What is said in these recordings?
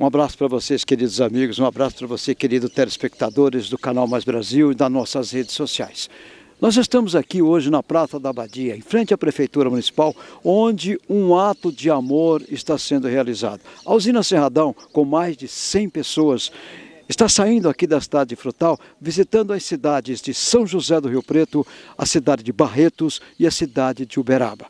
Um abraço para vocês, queridos amigos, um abraço para você, queridos telespectadores do Canal Mais Brasil e das nossas redes sociais. Nós estamos aqui hoje na Praça da Abadia, em frente à Prefeitura Municipal, onde um ato de amor está sendo realizado. A usina Serradão, com mais de 100 pessoas, está saindo aqui da cidade de Frutal, visitando as cidades de São José do Rio Preto, a cidade de Barretos e a cidade de Uberaba.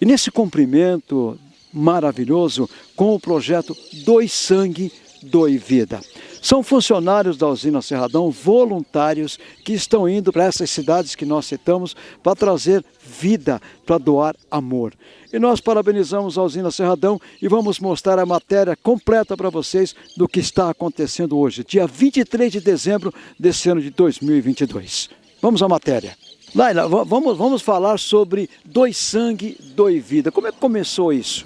E nesse cumprimento maravilhoso, com o projeto Dois Sangue, Doe Vida. São funcionários da usina Serradão, voluntários, que estão indo para essas cidades que nós citamos para trazer vida, para doar amor. E nós parabenizamos a usina Serradão e vamos mostrar a matéria completa para vocês do que está acontecendo hoje, dia 23 de dezembro desse ano de 2022. Vamos à matéria. Laila, vamos, vamos falar sobre Doe Sangue, Doe Vida. Como é que começou isso?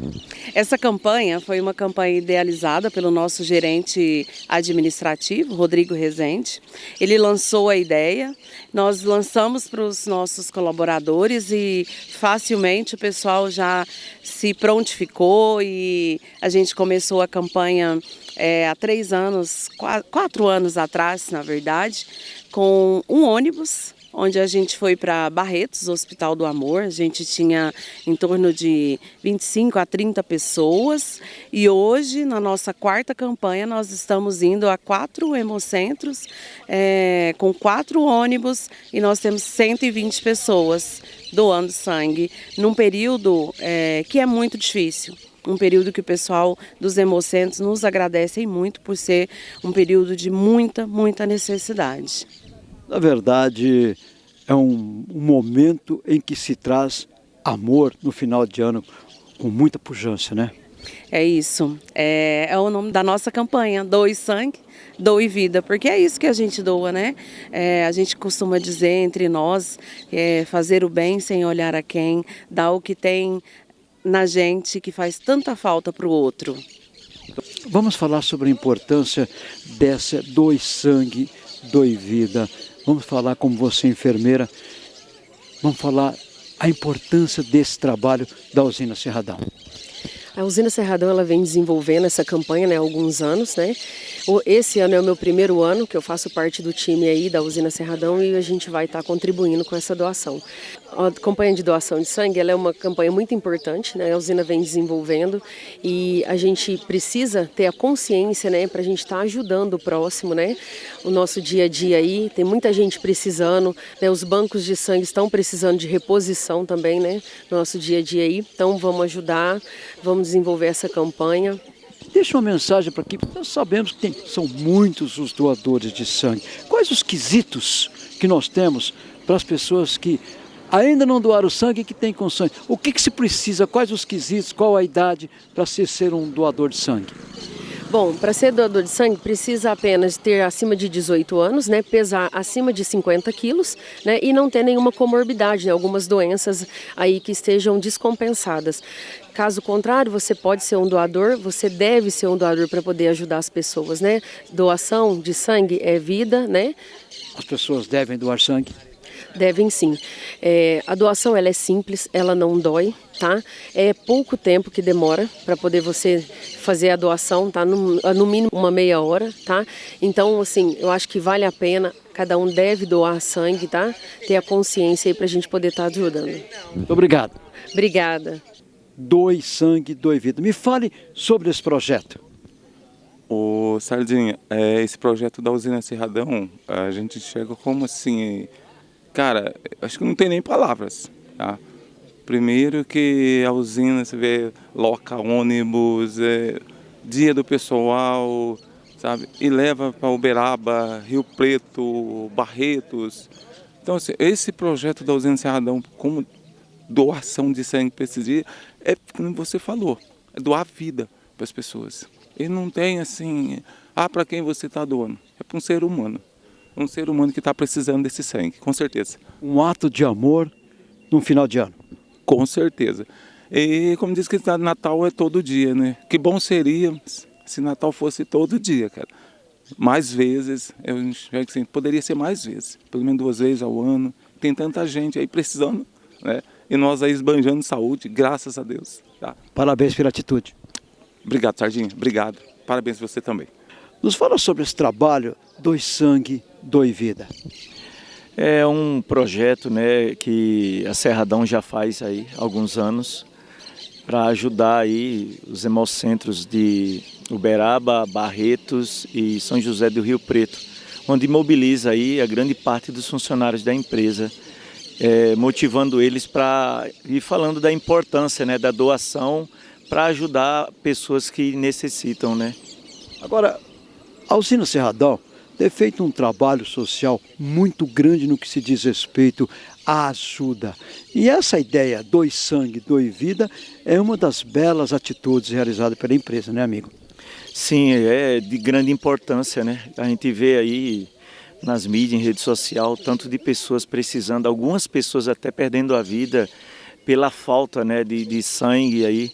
Essa campanha foi uma campanha idealizada pelo nosso gerente administrativo, Rodrigo Rezende. Ele lançou a ideia, nós lançamos para os nossos colaboradores e facilmente o pessoal já se prontificou e a gente começou a campanha é, há três anos, quatro anos atrás, na verdade, com um ônibus onde a gente foi para Barretos, Hospital do Amor. A gente tinha em torno de 25 a 30 pessoas e hoje, na nossa quarta campanha, nós estamos indo a quatro hemocentros é, com quatro ônibus e nós temos 120 pessoas doando sangue num período é, que é muito difícil um período que o pessoal dos hemocentros nos agradecem muito por ser um período de muita, muita necessidade. Na verdade, é um, um momento em que se traz amor no final de ano com muita pujança, né? É isso. É, é, o nome da nossa campanha, Doe Sangue, Doe Vida, porque é isso que a gente doa, né? É, a gente costuma dizer entre nós, é, fazer o bem sem olhar a quem, dar o que tem na gente que faz tanta falta para o outro. Vamos falar sobre a importância dessa Doe Sangue, Doe Vida. Vamos falar como você, enfermeira, vamos falar a importância desse trabalho da usina Serradão. A usina Serradão ela vem desenvolvendo essa campanha né, há alguns anos, né? Esse ano é o meu primeiro ano que eu faço parte do time aí da usina Serradão e a gente vai estar contribuindo com essa doação. A campanha de doação de sangue ela é uma campanha muito importante, né? A usina vem desenvolvendo e a gente precisa ter a consciência, né, para a gente estar tá ajudando o próximo, né? O nosso dia a dia aí tem muita gente precisando, né? Os bancos de sangue estão precisando de reposição também, né? No nosso dia a dia aí. Então vamos ajudar, vamos desenvolver essa campanha. Deixa uma mensagem para aqui, nós sabemos que tem, são muitos os doadores de sangue. Quais os quesitos que nós temos para as pessoas que ainda não doaram sangue e que têm com sangue? O que, que se precisa, quais os quesitos, qual a idade para se ser um doador de sangue? Bom, para ser doador de sangue precisa apenas ter acima de 18 anos, né, pesar acima de 50 quilos né, e não ter nenhuma comorbidade, né, algumas doenças aí que estejam descompensadas. Caso contrário, você pode ser um doador, você deve ser um doador para poder ajudar as pessoas, né? Doação de sangue é vida, né? As pessoas devem doar sangue? Devem sim. É, a doação ela é simples, ela não dói, tá? É pouco tempo que demora para poder você fazer a doação, tá? No, no mínimo uma meia hora, tá? Então, assim, eu acho que vale a pena cada um deve doar sangue, tá? Ter a consciência aí para a gente poder estar tá ajudando. Muito obrigado. Obrigada. Doe sangue, doe vida. Me fale sobre esse projeto. O Sardinha, é, esse projeto da usina Serradão, a gente chega como assim, Cara, acho que não tem nem palavras. Tá? Primeiro que a usina, você vê, loca ônibus, é, dia do pessoal, sabe? E leva para Uberaba, Rio Preto, Barretos. Então, assim, esse projeto da usina Serradão, como doação de sangue para esses dias, é como você falou, é doar vida para as pessoas. E não tem assim, ah, para quem você está doando? É para um ser humano um ser humano que está precisando desse sangue, com certeza. Um ato de amor no final de ano. Com certeza. E como diz que Natal é todo dia, né? Que bom seria se Natal fosse todo dia, cara. Mais vezes, eu enxergo assim, poderia ser mais vezes, pelo menos duas vezes ao ano. Tem tanta gente aí precisando, né? E nós aí esbanjando saúde, graças a Deus. Tá? Parabéns pela atitude. Obrigado, Sardinha. Obrigado. parabéns você também. Nos fala sobre esse trabalho Dois Sangue, Dois Vida. É um projeto né, que a Serradão já faz aí alguns anos para ajudar aí os hemocentros de Uberaba, Barretos e São José do Rio Preto, onde mobiliza aí a grande parte dos funcionários da empresa, é, motivando eles para ir falando da importância né, da doação para ajudar pessoas que necessitam. Né? Agora, a usina Serradão tem feito um trabalho social muito grande no que se diz respeito à ajuda. E essa ideia, dois sangue, dois vida, é uma das belas atitudes realizadas pela empresa, né amigo? Sim, é de grande importância, né? A gente vê aí nas mídias, em rede social, tanto de pessoas precisando, algumas pessoas até perdendo a vida pela falta né, de, de sangue aí.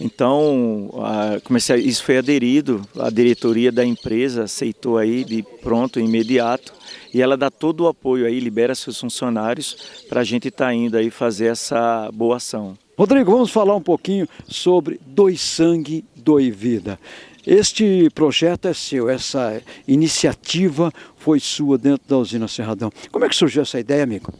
Então, a, comecei, isso foi aderido, a diretoria da empresa aceitou aí de pronto, imediato, e ela dá todo o apoio aí, libera seus funcionários para a gente estar tá indo aí fazer essa boa ação. Rodrigo, vamos falar um pouquinho sobre Dois Sangue, Dois Vida. Este projeto é seu, essa iniciativa foi sua dentro da usina Serradão. Como é que surgiu essa ideia, amigo?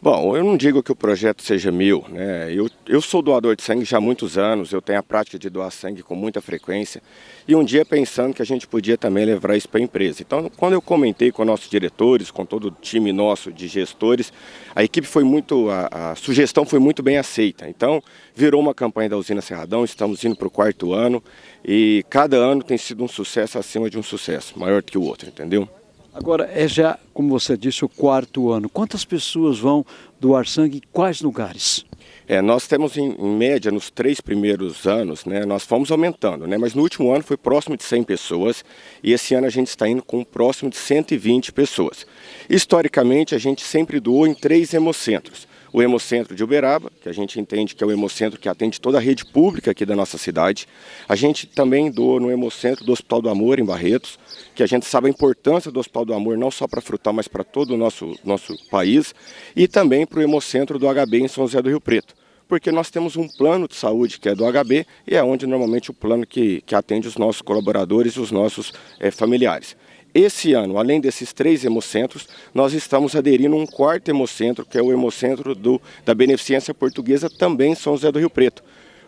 Bom, eu não digo que o projeto seja meu, né? Eu, eu sou doador de sangue já há muitos anos, eu tenho a prática de doar sangue com muita frequência e um dia pensando que a gente podia também levar isso para a empresa. Então, quando eu comentei com nossos diretores, com todo o time nosso de gestores, a equipe foi muito, a, a sugestão foi muito bem aceita. Então, virou uma campanha da usina Serradão, estamos indo para o quarto ano e cada ano tem sido um sucesso acima de um sucesso, maior que o outro, entendeu? Agora, é já, como você disse, o quarto ano. Quantas pessoas vão doar sangue em quais lugares? É, nós temos em, em, média nos três primeiros anos, né, nós fomos aumentando, né, mas no último ano foi próximo de 100 pessoas e esse ano a gente está indo com próximo de 120 pessoas. Historicamente a gente sempre doou em três hemocentros o Hemocentro de Uberaba, que a gente entende que é o Hemocentro que atende toda a rede pública aqui da nossa cidade. A gente também doa no Hemocentro do Hospital do Amor, em Barretos, que a gente sabe a importância do Hospital do Amor, não só para Frutal, mas para todo o nosso, nosso país. E também para o Hemocentro do HB em São José do Rio Preto porque nós temos um plano de saúde que é do HB e é onde normalmente o plano que, que atende os nossos colaboradores e os nossos é, familiares. Esse ano, além desses três hemocentros, nós estamos aderindo a um quarto hemocentro, que é o hemocentro do, da Beneficência Portuguesa, também em São José do Rio Preto,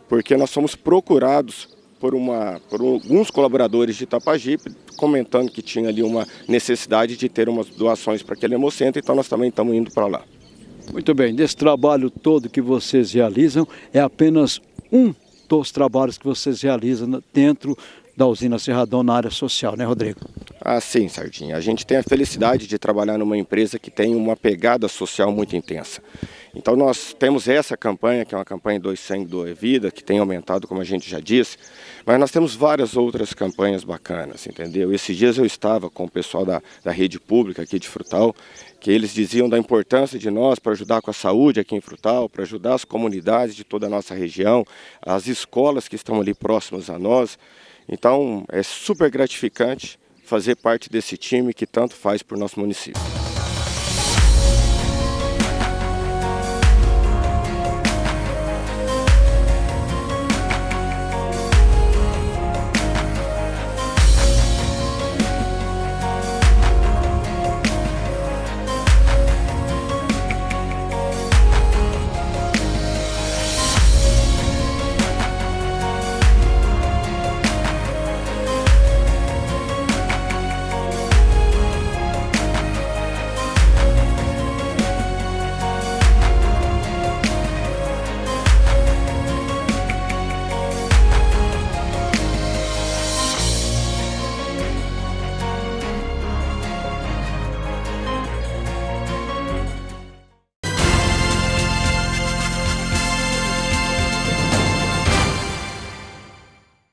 porque nós fomos procurados por, uma, por alguns colaboradores de Itapajipe, comentando que tinha ali uma necessidade de ter umas doações para aquele hemocentro, então nós também estamos indo para lá. Muito bem, desse trabalho todo que vocês realizam, é apenas um dos trabalhos que vocês realizam dentro da usina Serradão na área social, né Rodrigo? Ah, sim, Sardinha. A gente tem a felicidade de trabalhar numa empresa que tem uma pegada social muito intensa. Então nós temos essa campanha, que é uma campanha Dois Sangue, Doe Vida, que tem aumentado, como a gente já disse, mas nós temos várias outras campanhas bacanas, entendeu? Esses dias eu estava com o pessoal da, da rede pública aqui de Frutal, que eles diziam da importância de nós para ajudar com a saúde aqui em Frutal, para ajudar as comunidades de toda a nossa região, as escolas que estão ali próximas a nós. Então é super gratificante fazer parte desse time que tanto faz por nosso município.